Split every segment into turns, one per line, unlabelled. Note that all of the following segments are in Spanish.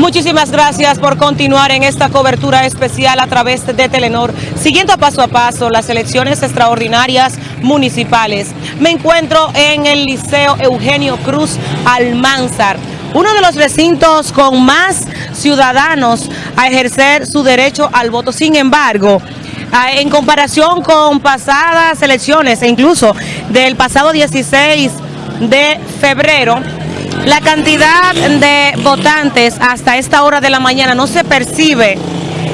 Muchísimas gracias por continuar en esta cobertura especial a través de Telenor, siguiendo paso a paso las elecciones extraordinarias municipales. Me encuentro en el Liceo Eugenio Cruz Almanzar, uno de los recintos con más ciudadanos a ejercer su derecho al voto. Sin embargo, en comparación con pasadas elecciones e incluso del pasado 16 de febrero, la cantidad de votantes hasta esta hora de la mañana no se percibe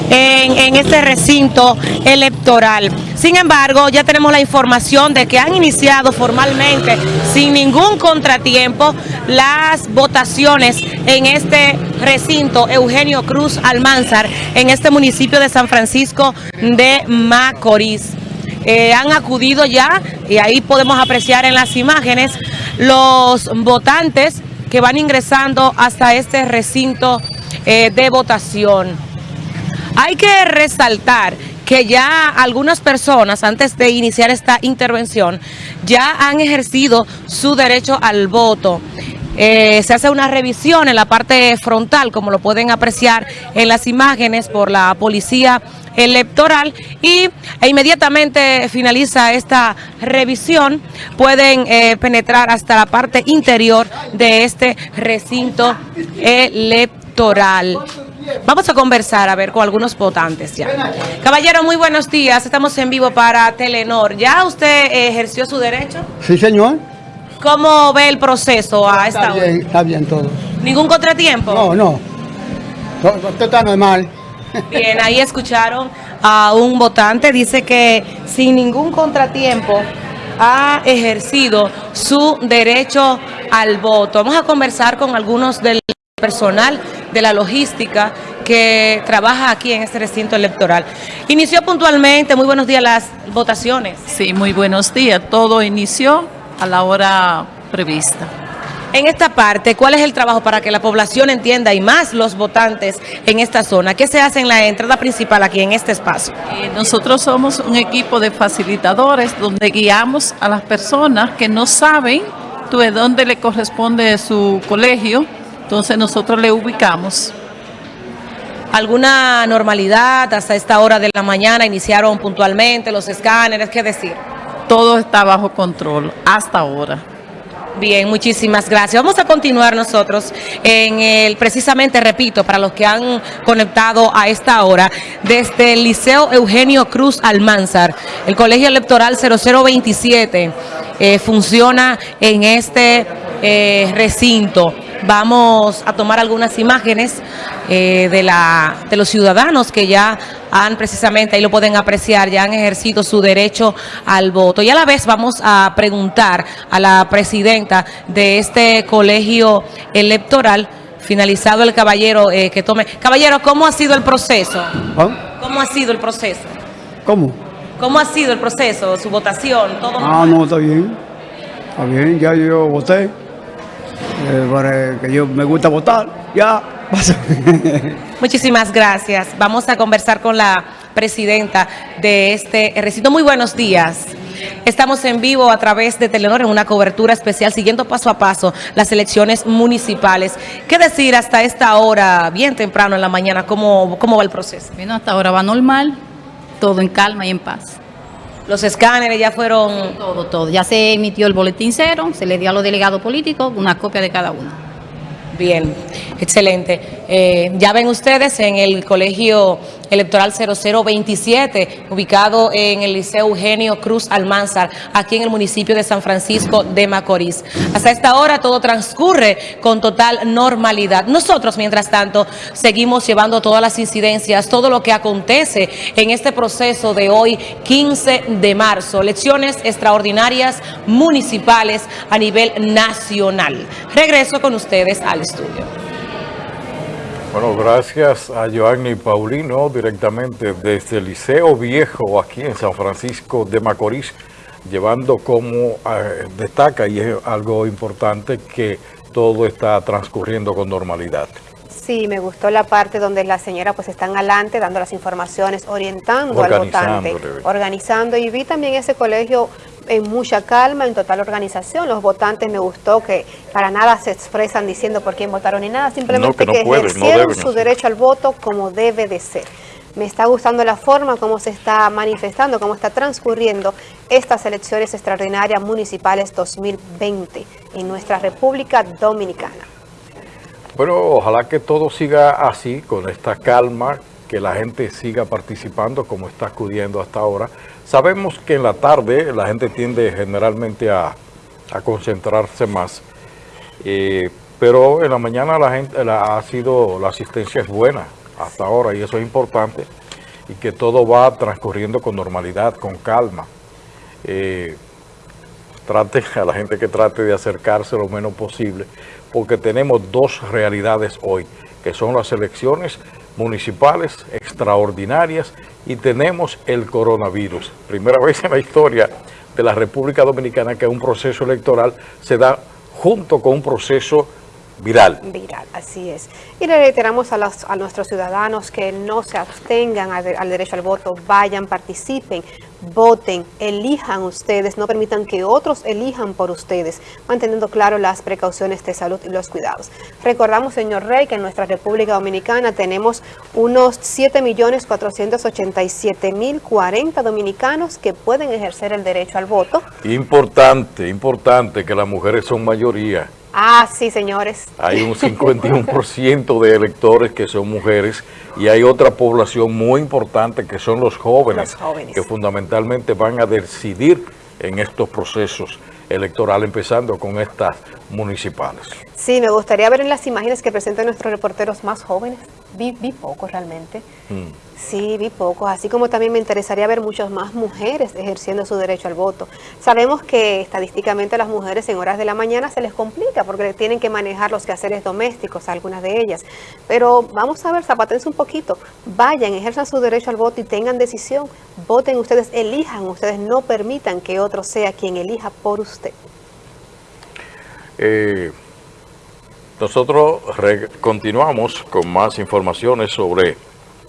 en, este recinto electoral. Sin embargo, ya tenemos la información de que han iniciado formalmente, sin ningún contratiempo, las votaciones en este recinto Eugenio Cruz Almanzar, en este municipio de San Francisco de Macorís. Eh, han acudido ya, y ahí podemos apreciar en las imágenes, los votantes que van ingresando hasta este recinto eh, de votación. Hay que resaltar que ya algunas personas, antes de iniciar esta intervención, ya han ejercido su derecho al voto. Eh, se hace una revisión en la parte frontal, como lo pueden apreciar en las imágenes por la policía electoral y e inmediatamente finaliza esta revisión, pueden eh, penetrar hasta la parte interior de este recinto electoral. Vamos a conversar, a ver, con algunos votantes ya. Caballero, muy buenos días. Estamos en vivo para Telenor. ¿Ya usted ejerció su derecho?
Sí, señor.
¿Cómo ve el proceso a esta
está Bien, está bien todo.
¿Ningún contratiempo?
No, no. Todo está normal.
Bien, ahí escucharon a un votante, dice que sin ningún contratiempo ha ejercido su derecho al voto. Vamos a conversar con algunos del personal de la logística que trabaja aquí en este recinto electoral. Inició puntualmente, muy buenos días, las votaciones.
Sí, muy buenos días. Todo inició a la hora prevista.
En esta parte, ¿cuál es el trabajo para que la población entienda y más los votantes en esta zona? ¿Qué se hace en la entrada principal aquí en este espacio?
Eh, nosotros somos un equipo de facilitadores donde guiamos a las personas que no saben de dónde le corresponde su colegio, entonces nosotros le ubicamos.
¿Alguna normalidad hasta esta hora de la mañana? ¿Iniciaron puntualmente los escáneres? ¿Qué decir?
Todo está bajo control hasta ahora.
Bien, muchísimas gracias. Vamos a continuar nosotros en el, precisamente, repito, para los que han conectado a esta hora, desde el Liceo Eugenio Cruz Almanzar, el Colegio Electoral 0027 eh, funciona en este eh, recinto. Vamos a tomar algunas imágenes eh, de, la, de los ciudadanos que ya han precisamente, ahí lo pueden apreciar, ya han ejercido su derecho al voto. Y a la vez vamos a preguntar a la presidenta de este colegio electoral, finalizado el caballero eh, que tome. Caballero, ¿cómo ha sido el proceso? ¿Ah? ¿Cómo ha sido el proceso?
¿Cómo?
¿Cómo ha sido el proceso, su votación? ¿Todo
ah, no, está bien. Está bien, ya yo voté. Eh, que yo me gusta votar, ya
Muchísimas gracias. Vamos a conversar con la presidenta de este recinto. Muy buenos días. Estamos en vivo a través de Telenor en una cobertura especial siguiendo paso a paso las elecciones municipales. ¿Qué decir hasta esta hora, bien temprano en la mañana, cómo, cómo va el proceso?
Bueno, hasta ahora va normal, todo en calma y en paz.
Los escáneres ya fueron...
Todo, todo. Ya se emitió el boletín cero, se le dio a los delegados políticos una copia de cada uno.
Bien, excelente. Eh, ya ven ustedes en el Colegio Electoral 0027, ubicado en el Liceo Eugenio Cruz Almanzar, aquí en el municipio de San Francisco de Macorís. Hasta esta hora todo transcurre con total normalidad. Nosotros, mientras tanto, seguimos llevando todas las incidencias, todo lo que acontece en este proceso de hoy, 15 de marzo. Elecciones extraordinarias municipales a nivel nacional. Regreso con ustedes al estudio.
Bueno, gracias a Joanny Paulino, directamente desde el Liceo Viejo, aquí en San Francisco de Macorís, llevando como eh, destaca, y es algo importante, que todo está transcurriendo con normalidad.
Sí, me gustó la parte donde las señoras pues están adelante dando las informaciones, orientando al votante, organizando y vi también ese colegio en mucha calma, en total organización. Los votantes me gustó que para nada se expresan diciendo por quién votaron ni nada, simplemente
No, que no
que ejercieron su derecho al voto como debe de ser. Me está gustando la forma como se está manifestando, cómo está transcurriendo estas elecciones extraordinarias municipales 2020 en nuestra República Dominicana.
Bueno, ojalá que todo siga así, con esta calma, que la gente siga participando como está acudiendo hasta ahora. Sabemos que en la tarde la gente tiende generalmente a, a concentrarse más, eh, pero en la mañana la gente la, ha sido, la asistencia es buena hasta ahora y eso es importante y que todo va transcurriendo con normalidad, con calma. Eh, trate a la gente que trate de acercarse lo menos posible, porque tenemos dos realidades hoy, que son las elecciones municipales extraordinarias y tenemos el coronavirus. Primera vez en la historia de la República Dominicana que un proceso electoral se da junto con un proceso viral.
Viral, así es. Y le reiteramos a, los- a nuestros ciudadanos que no se abstengan al, al derecho al voto, vayan, participen, voten, elijan ustedes, no permitan que otros elijan por ustedes, manteniendo claro las precauciones de salud y los cuidados. Recordamos, señor Rey, que en nuestra República Dominicana tenemos unos 7.487.040 dominicanos que pueden ejercer el derecho al voto.
Importante, importante que las mujeres son mayoría.
Ah, sí, señores.
Hay un 51% de electores que son mujeres y hay otra población muy importante que son los jóvenes,
Los jóvenes.
que fundamentalmente van a decidir en estos procesos electorales, empezando con estas municipales.
Sí, me gustaría ver en las imágenes que presentan nuestros reporteros más jóvenes. Vi, vi pocos realmente.
Mm.
Sí, vi pocos. Así como también me interesaría ver muchas más mujeres ejerciendo su derecho al voto. Sabemos que estadísticamente a las mujeres en horas de la mañana se les complica porque tienen que manejar los quehaceres domésticos, algunas de ellas. Pero vamos a ver, zapatense un poquito. Vayan, ejerzan su derecho al voto y tengan decisión. Voten ustedes, elijan ustedes, no permitan que otro sea quien elija por usted.
Eh, nosotros continuamos con más informaciones sobre